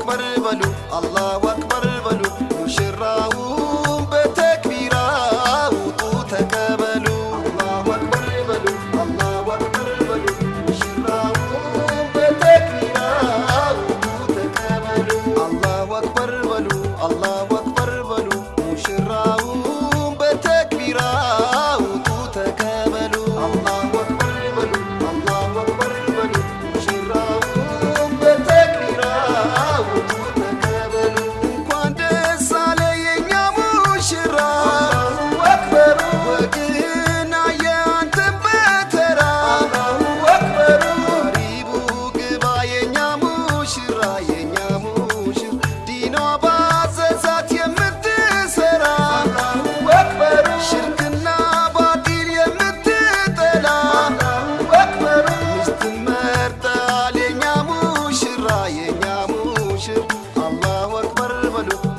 أكبر بلو الله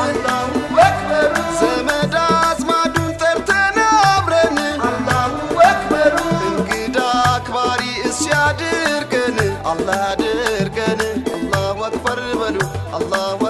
الله أكبر. بلو الله